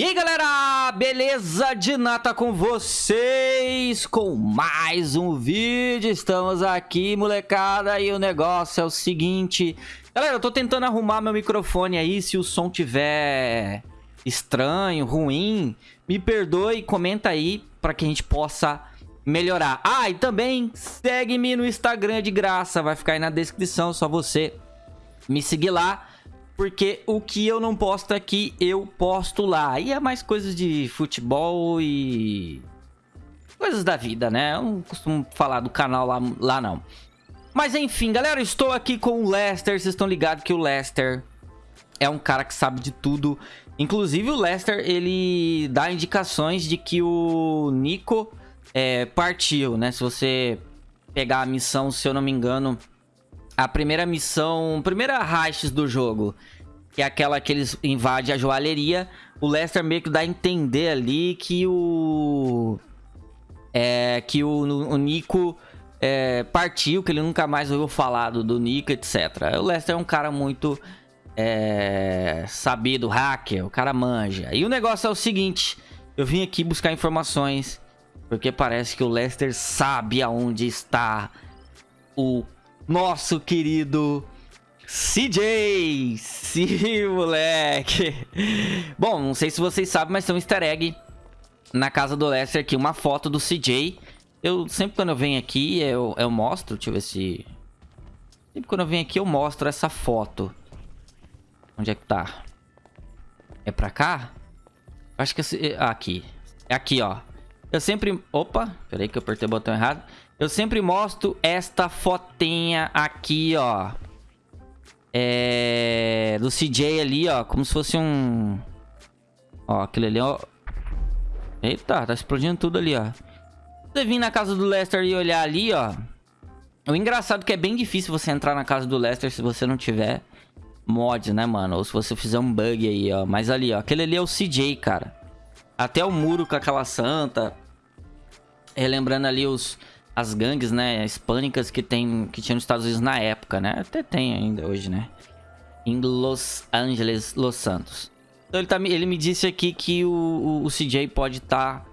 E aí galera, beleza de nata com vocês? Com mais um vídeo, estamos aqui molecada e o negócio é o seguinte. Galera, eu tô tentando arrumar meu microfone aí, se o som tiver estranho, ruim, me perdoe, comenta aí para que a gente possa melhorar. Ah, e também segue-me no Instagram de graça, vai ficar aí na descrição, só você me seguir lá porque o que eu não posto aqui, eu posto lá. E é mais coisas de futebol e... Coisas da vida, né? Eu não costumo falar do canal lá, lá não. Mas enfim, galera, estou aqui com o Lester. Vocês estão ligados que o Lester é um cara que sabe de tudo. Inclusive o Lester, ele dá indicações de que o Nico é, partiu, né? Se você pegar a missão, se eu não me engano, a primeira missão, primeira raids do jogo, que é aquela que eles invadem a joalheria, o Lester meio que dá a entender ali que o... É, que o, o Nico é, partiu, que ele nunca mais ouviu falar do, do Nico, etc. O Lester é um cara muito é, sabido, hacker, o cara manja. E o negócio é o seguinte, eu vim aqui buscar informações, porque parece que o Lester sabe aonde está o nosso querido CJ. Sim, moleque. Bom, não sei se vocês sabem, mas tem um easter egg na casa do Lester aqui, uma foto do CJ. Eu sempre quando eu venho aqui, eu, eu mostro, deixa eu ver se... Sempre quando eu venho aqui, eu mostro essa foto. Onde é que tá? É pra cá? Acho que... É... Ah, aqui. É aqui, ó. Eu sempre... Opa, peraí que eu apertei o botão errado. Eu sempre mostro esta fotinha aqui, ó. É... Do CJ ali, ó. Como se fosse um... Ó, aquele ali, ó. Eita, tá explodindo tudo ali, ó. Você vir na casa do Lester e olhar ali, ó. O engraçado é que é bem difícil você entrar na casa do Lester se você não tiver mods, né, mano? Ou se você fizer um bug aí, ó. Mas ali, ó. Aquele ali é o CJ, cara. Até o muro com aquela santa. Relembrando ali os as gangues, né, hispânicas que tem que tinha nos Estados Unidos na época, né? Até tem ainda hoje, né? Em Los Angeles, Los Santos. Então ele, tá, ele me disse aqui que o, o, o CJ pode estar... Tá,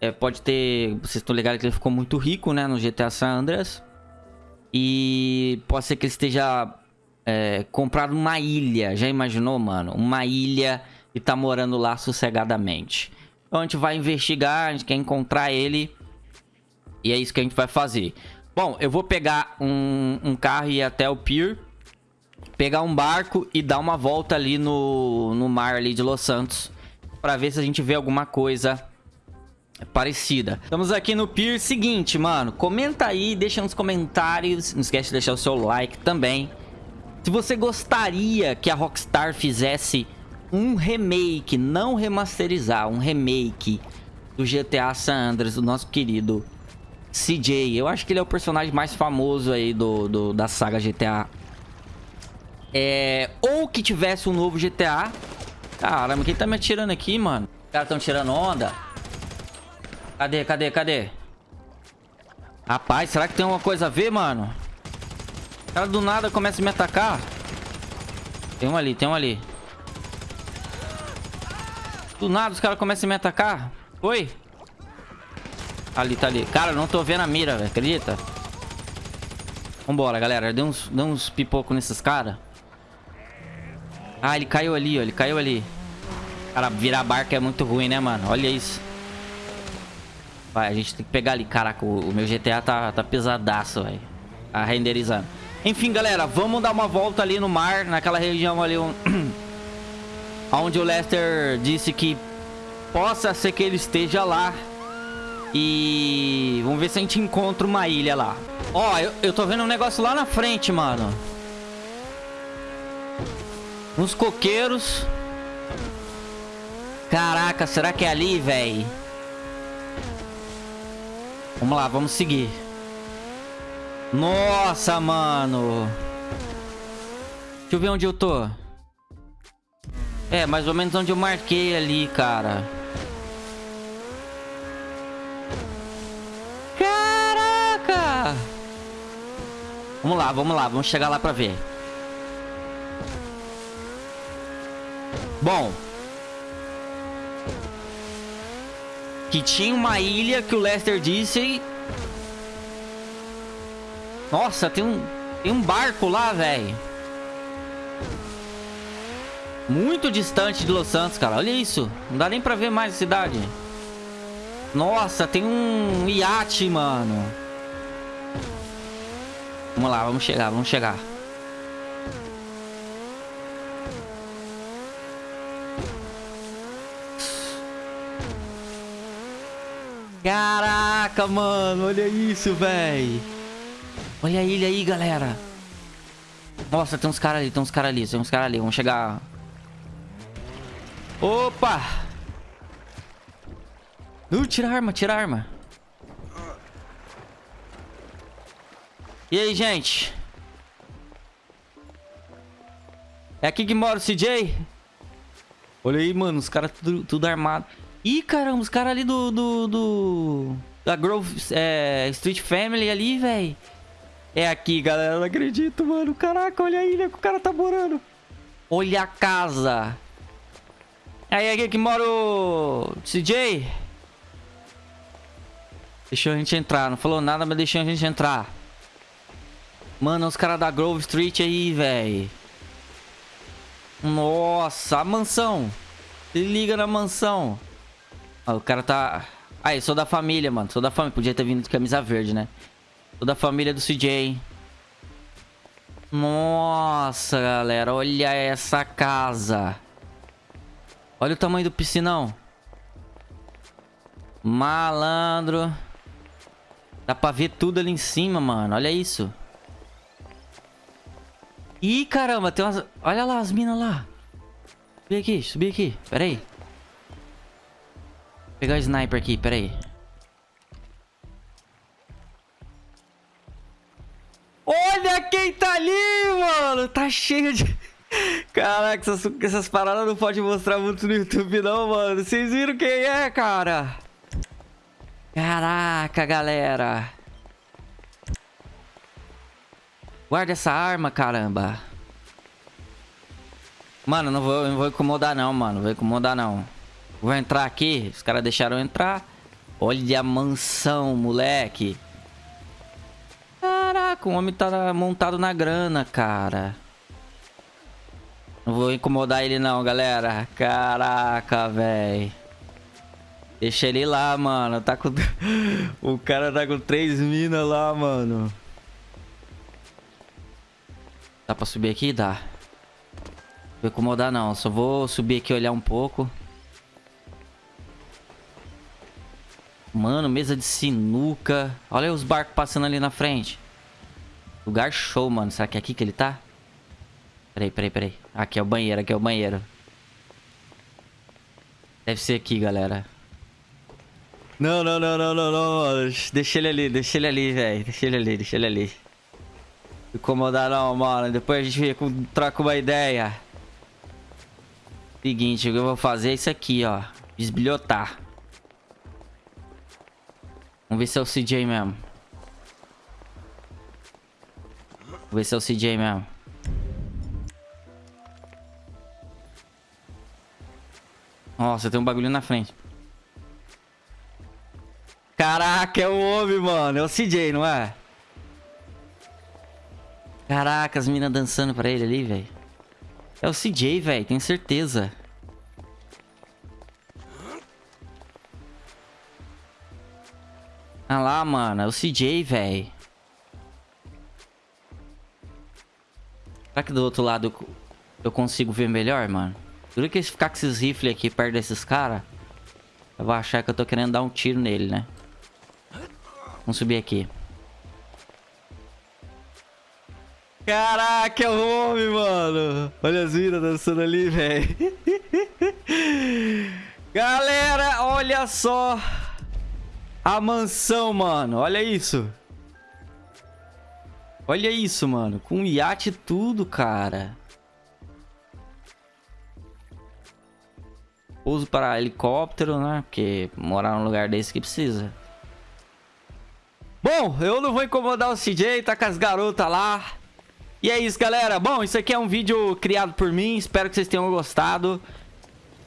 é, pode ter... Vocês estão ligados que ele ficou muito rico, né? No GTA San Andreas. E pode ser que ele esteja... É, comprado uma ilha. Já imaginou, mano? Uma ilha e tá morando lá sossegadamente. Então a gente vai investigar, a gente quer encontrar ele e é isso que a gente vai fazer. Bom, eu vou pegar um, um carro e ir até o pier. Pegar um barco e dar uma volta ali no, no mar ali de Los Santos. Pra ver se a gente vê alguma coisa parecida. Estamos aqui no pier. Seguinte, mano. Comenta aí, deixa nos comentários. Não esquece de deixar o seu like também. Se você gostaria que a Rockstar fizesse um remake, não remasterizar, um remake do GTA San Andreas, do nosso querido CJ. Eu acho que ele é o personagem mais famoso aí do, do da saga GTA. É, ou que tivesse um novo GTA. Caramba, quem tá me atirando aqui, mano? Os caras tão tirando onda. Cadê, cadê, cadê? Rapaz, será que tem alguma coisa a ver, mano? O cara do nada começa a me atacar. Tem um ali, tem um ali. Do nada os caras começam a me atacar. Oi? Ali, tá ali. Cara, não tô vendo a mira, velho. Acredita? Vambora, galera. Deu uns, deu uns pipocos nesses caras. Ah, ele caiu ali, ó. Ele caiu ali. Cara, virar barca é muito ruim, né, mano? Olha isso. Vai, a gente tem que pegar ali. Caraca, o, o meu GTA tá, tá pesadaço, velho. Tá renderizando. Enfim, galera, vamos dar uma volta ali no mar. Naquela região ali onde o Lester disse que possa ser que ele esteja lá. E vamos ver se a gente encontra uma ilha lá. Ó, eu, eu tô vendo um negócio lá na frente, mano. Uns coqueiros. Caraca, será que é ali, velho? Vamos lá, vamos seguir. Nossa, mano. Deixa eu ver onde eu tô. É, mais ou menos onde eu marquei ali, cara. Vamos lá, vamos lá. Vamos chegar lá pra ver. Bom. Que tinha uma ilha que o Lester disse. Nossa, tem um, tem um barco lá, velho. Muito distante de Los Santos, cara. Olha isso. Não dá nem pra ver mais a cidade. Nossa, tem um iate, mano. Vamos lá, vamos chegar, vamos chegar. Caraca, mano, olha isso, velho. Olha a ilha aí, galera. Nossa, tem uns caras ali, tem uns caras ali, tem uns caras ali. Vamos chegar. Opa! Uh, tira a arma, tira a arma. E aí, gente? É aqui que mora o CJ? Olha aí, mano, os caras tudo, tudo armado. Ih, caramba, os caras ali do, do, do... Da Grove é, Street Family ali, velho. É aqui, galera. Não acredito, mano. Caraca, olha a ilha que o cara tá morando. Olha a casa. Aí, aqui que mora o CJ. Deixou a gente entrar. Não falou nada, mas deixou a gente entrar. Mano, os caras da Grove Street aí, velho. Nossa, a mansão. Se liga na mansão. Ó, o cara tá... Aí, sou da família, mano. Sou da família. Podia ter vindo de camisa verde, né? Sou da família do CJ. Nossa, galera. Olha essa casa. Olha o tamanho do piscinão. Malandro. Dá pra ver tudo ali em cima, mano. Olha isso. Ih, caramba. Tem umas... Olha lá as minas lá. Subi aqui, subi aqui. Pera aí. Vou pegar o sniper aqui, pera aí. Olha quem tá ali, mano. Tá cheio de... Caraca, essas, essas paradas não pode mostrar muito no YouTube não, mano. Vocês viram quem é, cara? Caraca, galera. Guarda essa arma, caramba. Mano, não vou, não vou incomodar não, mano. Não vou incomodar não. Vou entrar aqui. Os caras deixaram entrar. Olha a mansão, moleque. Caraca, o homem tá montado na grana, cara. Não vou incomodar ele não, galera. Caraca, velho. Deixa ele lá, mano. Tá com... o cara tá com três minas lá, mano. Dá pra subir aqui? Dá. Não vou incomodar não. Só vou subir aqui olhar um pouco. Mano, mesa de sinuca. Olha os barcos passando ali na frente. Lugar show, mano. Será que é aqui que ele tá? Peraí, peraí, peraí. Aqui é o banheiro, aqui é o banheiro. Deve ser aqui, galera. Não, não, não, não, não, não. Deixa ele ali, deixa ele ali, velho. Deixa ele ali, deixa ele ali. Incomodar não, mano. Depois a gente troca uma ideia. Seguinte, o que eu vou fazer é isso aqui, ó. Desbilhotar. Vamos ver se é o CJ mesmo. Vamos ver se é o CJ mesmo. Nossa, tem um bagulho na frente. Caraca, é o homem, mano. É o CJ, não é? Caraca, as minas dançando pra ele ali, velho. É o CJ, velho. Tenho certeza. Ah lá, mano. É o CJ, velho. Será que do outro lado eu consigo ver melhor, mano? Dura que ficar com esses rifles aqui perto desses caras, eu vou achar que eu tô querendo dar um tiro nele, né? Vamos subir aqui. Caraca, é o homem, mano. Olha as minas dançando ali, velho. Galera, olha só. A mansão, mano. Olha isso. Olha isso, mano. Com iate tudo, cara. Pouso para helicóptero, né? Porque morar num lugar desse que precisa. Bom, eu não vou incomodar o CJ, tá com as garotas lá. E é isso, galera. Bom, isso aqui é um vídeo criado por mim. Espero que vocês tenham gostado.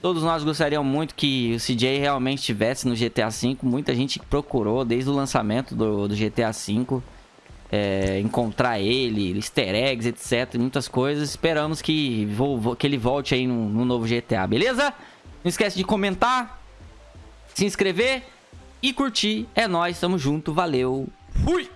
Todos nós gostaríamos muito que o CJ realmente estivesse no GTA V. Muita gente procurou desde o lançamento do, do GTA V. É, encontrar ele, easter eggs, etc. Muitas coisas. Esperamos que, que ele volte aí no, no novo GTA, beleza? Não esquece de comentar, se inscrever e curtir. É nóis, tamo junto, valeu, fui!